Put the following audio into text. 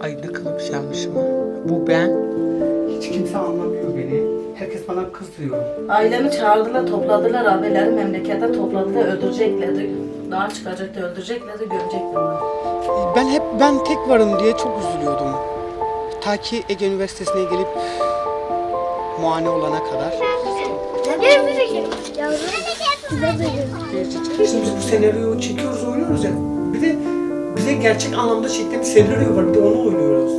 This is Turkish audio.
Ay ne kadar güzelmişim ha. Bu ben. Hiç kimse anlamıyor beni. Herkes bana kızıyor. Ailemi çağırdılar, topladılar abileri memlekete topladılar, öldüreceklerdi. Daha çıkacaktı, öldüreceklerdi, gömeceklerdi. Ben hep ben tek varım diye çok üzülüyordum. Ta ki Ege Üniversitesi'ne gelip muayene olana kadar. Şimdi bu senaryoyu çekiyoruz, oynuyoruz ya. Bir de gerçek anlamda çektiğimiz senaryo var. Bir de onu oynuyoruz.